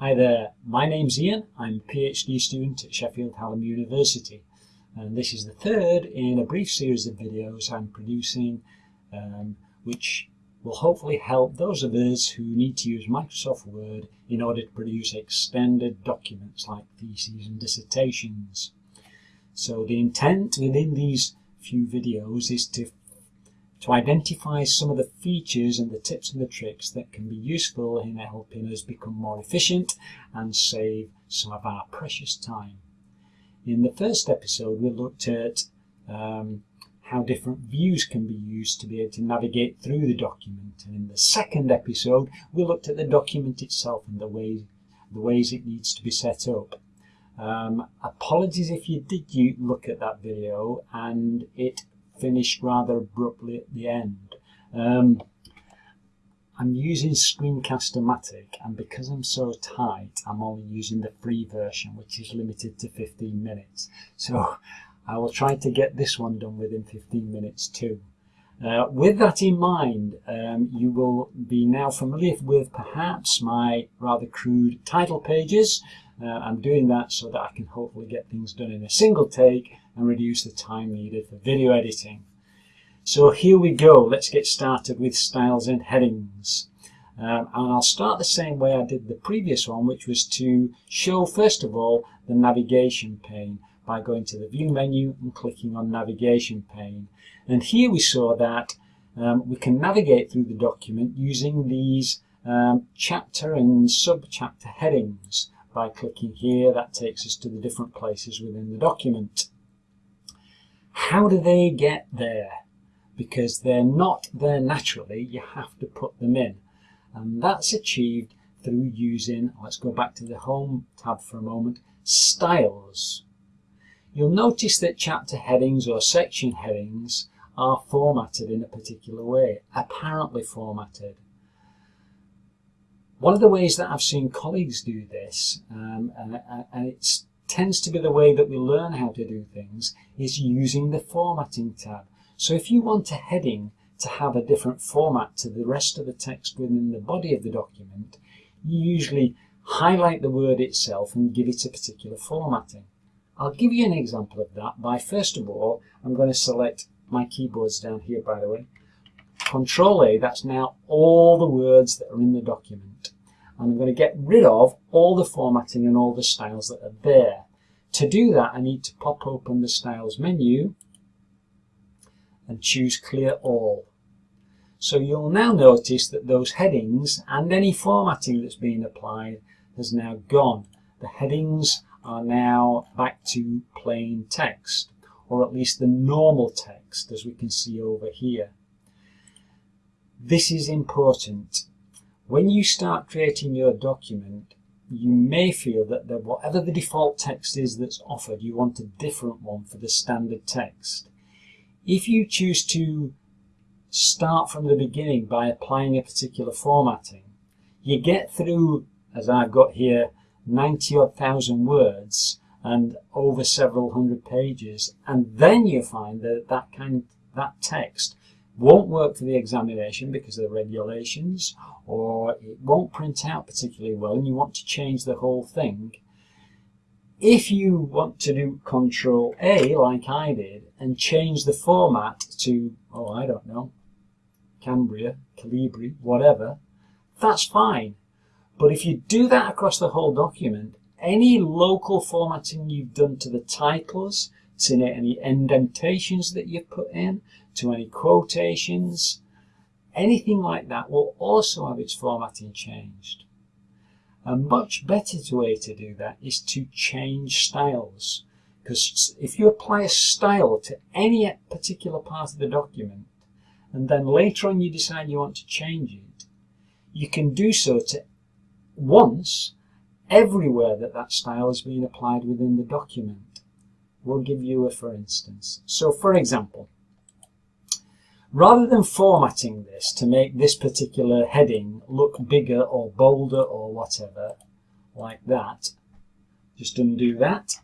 Hi there, my name's Ian. I'm a PhD student at Sheffield Hallam University and this is the third in a brief series of videos I'm producing um, which will hopefully help those of us who need to use Microsoft Word in order to produce extended documents like theses and dissertations. So the intent within these few videos is to to identify some of the features and the tips and the tricks that can be useful in helping us become more efficient and save some of our precious time. In the first episode we looked at um, how different views can be used to be able to navigate through the document and in the second episode we looked at the document itself and the ways, the ways it needs to be set up. Um, apologies if you did you look at that video and it finished rather abruptly at the end. Um, I'm using Screencast-O-Matic and because I'm so tight I'm only using the free version which is limited to 15 minutes. So I will try to get this one done within 15 minutes too. Uh, with that in mind, um, you will be now familiar with perhaps my rather crude title pages. Uh, I'm doing that so that I can hopefully get things done in a single take and reduce the time needed for video editing. So here we go, let's get started with styles and headings. Um, and I'll start the same way I did the previous one, which was to show first of all the navigation pane by going to the view menu and clicking on navigation pane. And here we saw that um, we can navigate through the document using these um, chapter and sub-chapter headings. By clicking here, that takes us to the different places within the document. How do they get there? Because they're not there naturally, you have to put them in. And that's achieved through using, let's go back to the Home tab for a moment, styles. You'll notice that chapter headings or section headings are formatted in a particular way, apparently formatted. One of the ways that I've seen colleagues do this, um, and, and it's tends to be the way that we learn how to do things is using the formatting tab. So if you want a heading to have a different format to the rest of the text within the body of the document, you usually highlight the word itself and give it a particular formatting. I'll give you an example of that by first of all, I'm going to select my keyboards down here by the way. Control A, that's now all the words that are in the document and I'm going to get rid of all the formatting and all the styles that are there. To do that, I need to pop open the Styles menu and choose Clear All. So you'll now notice that those headings and any formatting that's been applied has now gone. The headings are now back to plain text, or at least the normal text as we can see over here. This is important when you start creating your document, you may feel that the, whatever the default text is that's offered, you want a different one for the standard text. If you choose to start from the beginning by applying a particular formatting, you get through, as I've got here, 90 odd thousand words and over several hundred pages, and then you find that that kind that text won't work for the examination because of the regulations or it won't print out particularly well and you want to change the whole thing. If you want to do Control A like I did and change the format to, oh I don't know, Cambria, Calibri, whatever, that's fine. But if you do that across the whole document, any local formatting you've done to the titles, to any indentations that you've put in, to any quotations, anything like that will also have its formatting changed. A much better way to do that is to change styles. Because if you apply a style to any particular part of the document, and then later on you decide you want to change it, you can do so to once everywhere that that style is being applied within the document. We'll give you a for instance. So for example, Rather than formatting this to make this particular heading look bigger or bolder or whatever, like that, just undo that.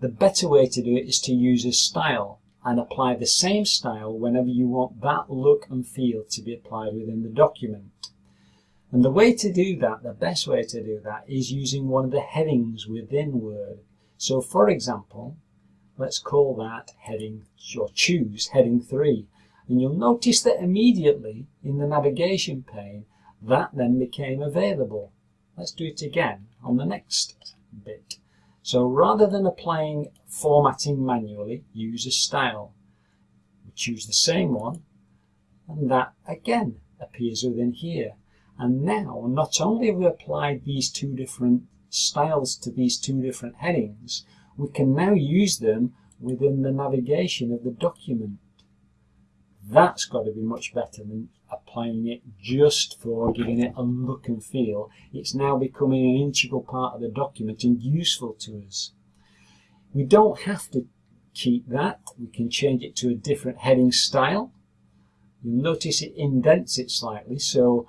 The better way to do it is to use a style and apply the same style whenever you want that look and feel to be applied within the document. And the way to do that, the best way to do that is using one of the headings within Word. So for example, let's call that heading, or choose heading 3. And you'll notice that immediately in the navigation pane, that then became available. Let's do it again on the next bit. So rather than applying formatting manually, use a style. We choose the same one, and that again appears within here. And now, not only have we applied these two different styles to these two different headings, we can now use them within the navigation of the document. That's got to be much better than applying it just for giving it a look and feel. It's now becoming an integral part of the document and useful to us. We don't have to keep that. We can change it to a different heading style. You'll notice it indents it slightly, so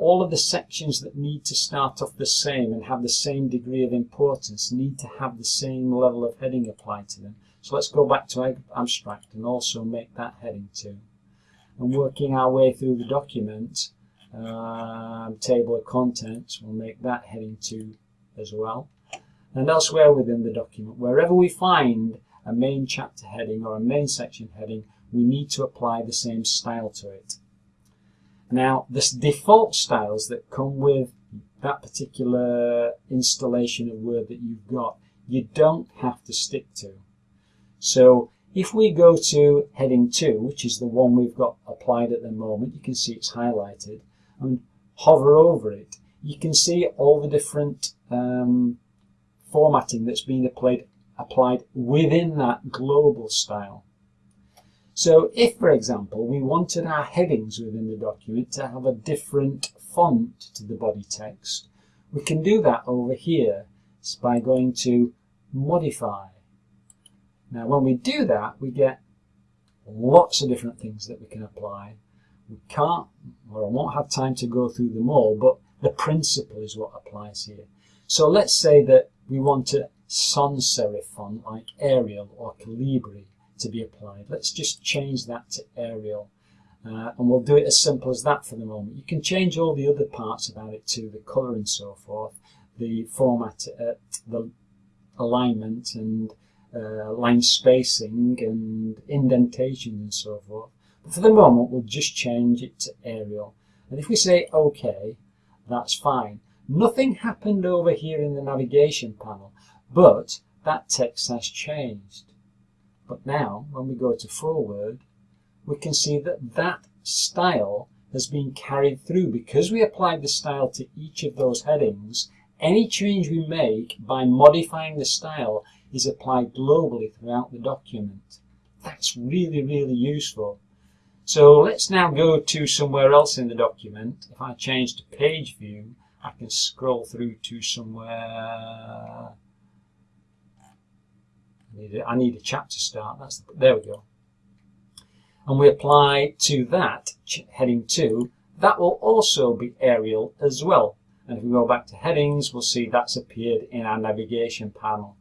all of the sections that need to start off the same and have the same degree of importance need to have the same level of heading applied to them. So let's go back to abstract and also make that heading 2. And working our way through the document, uh, table of contents, we'll make that heading 2 as well. And elsewhere within the document, wherever we find a main chapter heading or a main section heading, we need to apply the same style to it. Now, the default styles that come with that particular installation of Word that you've got, you don't have to stick to. So if we go to heading 2, which is the one we've got applied at the moment, you can see it's highlighted, and hover over it, you can see all the different um, formatting that's been applied, applied within that global style. So if, for example, we wanted our headings within the document to have a different font to the body text, we can do that over here by going to Modify. Now when we do that, we get lots of different things that we can apply. We can't, or I won't have time to go through them all, but the principle is what applies here. So let's say that we want a sans serif font like Arial or Calibri to be applied. Let's just change that to Arial. Uh, and we'll do it as simple as that for the moment. You can change all the other parts about it too, the colour and so forth, the format, uh, the alignment and uh, line spacing and indentation and so forth. But for the moment, we'll just change it to Arial. And if we say OK, that's fine. Nothing happened over here in the navigation panel, but that text has changed. But now, when we go to forward, we can see that that style has been carried through. Because we applied the style to each of those headings, any change we make by modifying the style is applied globally throughout the document. That's really, really useful. So let's now go to somewhere else in the document. If I change to page view, I can scroll through to somewhere need need a chapter start. That's the, there we go. And we apply to that heading 2. That will also be Arial as well. And if we go back to headings, we'll see that's appeared in our navigation panel.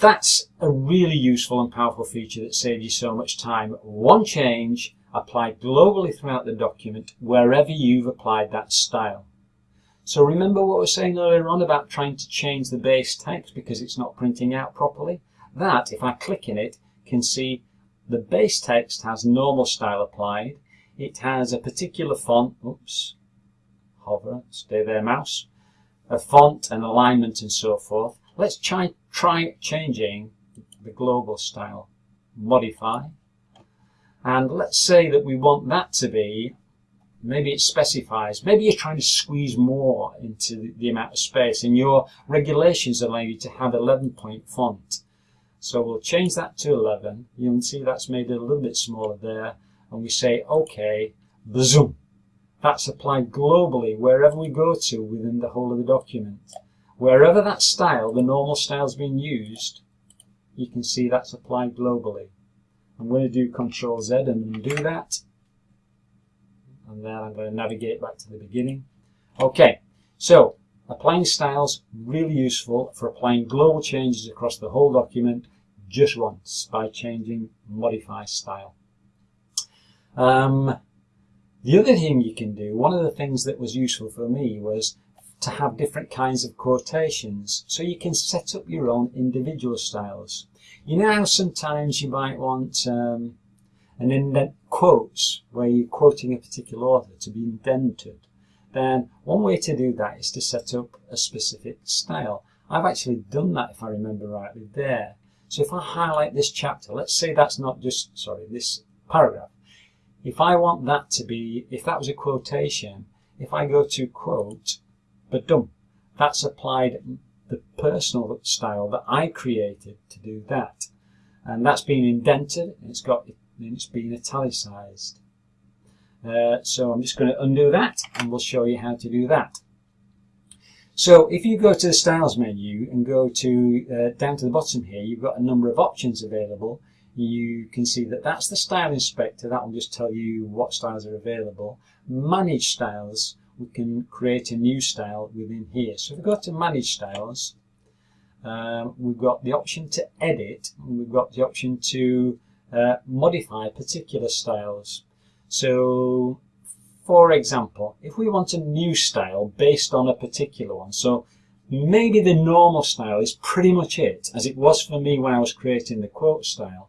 That's a really useful and powerful feature that saves you so much time. One change applied globally throughout the document wherever you've applied that style. So remember what we were saying earlier on about trying to change the base text because it's not printing out properly? That, if I click in it, can see the base text has normal style applied. It has a particular font, oops, hover, stay there mouse, a font and alignment and so forth. Let's try, try changing the global style. Modify. And let's say that we want that to be Maybe it specifies, maybe you're trying to squeeze more into the, amount of space and your regulations allow you to have 11 point font. So we'll change that to 11. You can see that's made it a little bit smaller there. And we say, OK, zoom. That's applied globally wherever we go to within the whole of the document. Wherever that style, the normal style is being used, you can see that's applied globally. I'm going to do Control Z and undo that and then I'm going to navigate back to the beginning. Okay, so applying styles, really useful for applying global changes across the whole document just once by changing modify style. Um, The other thing you can do, one of the things that was useful for me was to have different kinds of quotations. So you can set up your own individual styles. You know how sometimes you might want um, an indent quotes where you're quoting a particular author to be indented. Then one way to do that is to set up a specific style. I've actually done that if I remember rightly there. So if I highlight this chapter, let's say that's not just, sorry, this paragraph. If I want that to be, if that was a quotation, if I go to quote, but done, that's applied the personal style that I created to do that. And that's been indented, and it's got, it's been italicized. Uh, so I'm just going to undo that, and we'll show you how to do that. So if you go to the styles menu and go to uh, down to the bottom here, you've got a number of options available. You can see that that's the style inspector. That will just tell you what styles are available. Manage styles, we can create a new style within here. So if we go to manage styles, um, we've got the option to edit, and we've got the option to uh, modify particular styles. So for example, if we want a new style based on a particular one, so maybe the normal style is pretty much it, as it was for me when I was creating the quote style.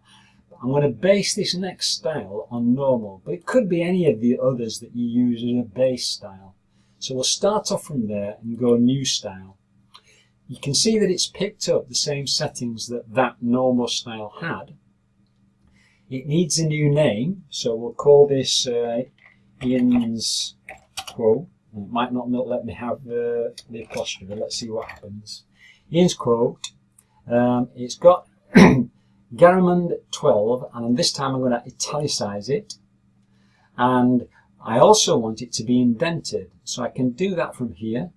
I'm going to base this next style on normal, but it could be any of the others that you use as a base style. So we'll start off from there and go new style. You can see that it's picked up the same settings that that normal style had. It needs a new name, so we'll call this uh, Ian's quote. It might not let me have uh, the apostrophe. Let's see what happens. Ian's quote. Um, it's got Garamond 12, and this time I'm going to italicize it. And I also want it to be indented, so I can do that from here.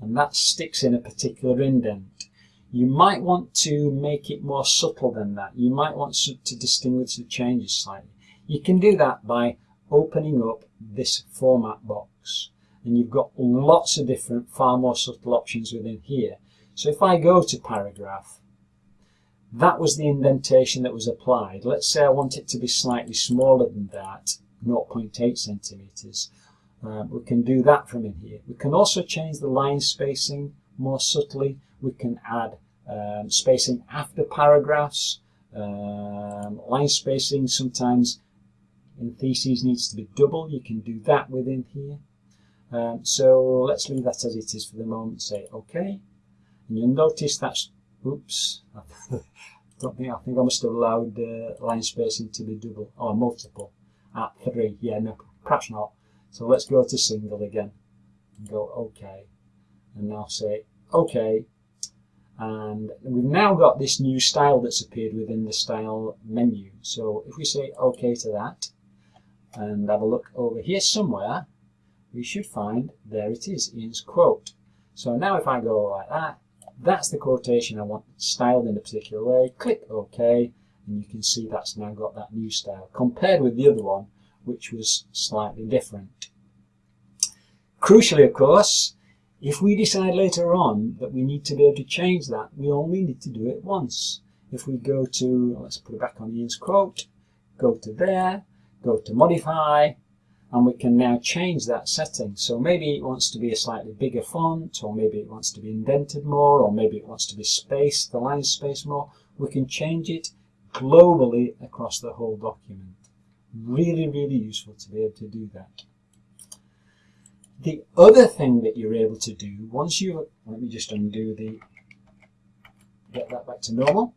And that sticks in a particular indent. You might want to make it more subtle than that. You might want to distinguish the changes slightly. You can do that by opening up this format box and you've got lots of different far more subtle options within here. So if I go to paragraph, that was the indentation that was applied. Let's say I want it to be slightly smaller than that, 0.8 centimeters. Um, we can do that from in here. We can also change the line spacing more subtly. We can add um, spacing after paragraphs, um, line spacing sometimes in theses needs to be double. You can do that within here. Um, so let's leave that as it is for the moment. Say OK. And you'll notice that's, oops, I don't think, I think I must have allowed uh, line spacing to be double, or multiple, at 3. Yeah, no, perhaps not. So let's go to single again, and go OK. And now say OK. And we've now got this new style that's appeared within the style menu. So if we say OK to that, and have a look over here somewhere, we should find, there it is, Ian's quote. So now if I go like that, that's the quotation I want styled in a particular way. Click OK, and you can see that's now got that new style, compared with the other one, which was slightly different. Crucially, of course, if we decide later on that we need to be able to change that, we only need to do it once. If we go to, let's put it back on Ian's quote, go to there, go to modify, and we can now change that setting. So maybe it wants to be a slightly bigger font, or maybe it wants to be indented more, or maybe it wants to be spaced, the line space more. We can change it globally across the whole document. Really, really useful to be able to do that. The other thing that you're able to do, once you, let me just undo the, get that back to normal.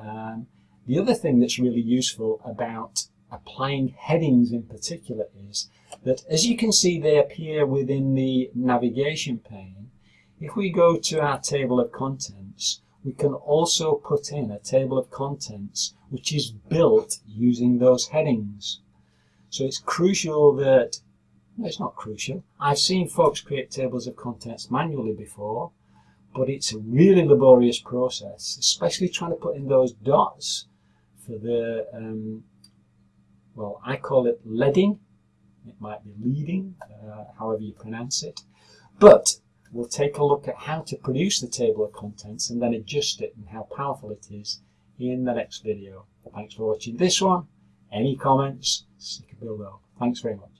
Um, the other thing that's really useful about applying headings in particular is that as you can see they appear within the navigation pane. If we go to our table of contents, we can also put in a table of contents which is built using those headings. So it's crucial that, it's not crucial. I've seen folks create tables of contents manually before, but it's a really laborious process, especially trying to put in those dots for the um, well, I call it leading. It might be leading, uh, however you pronounce it. But we'll take a look at how to produce the table of contents and then adjust it and how powerful it is in the next video. Thanks for watching this one. Any comments, can build up. Thanks very much.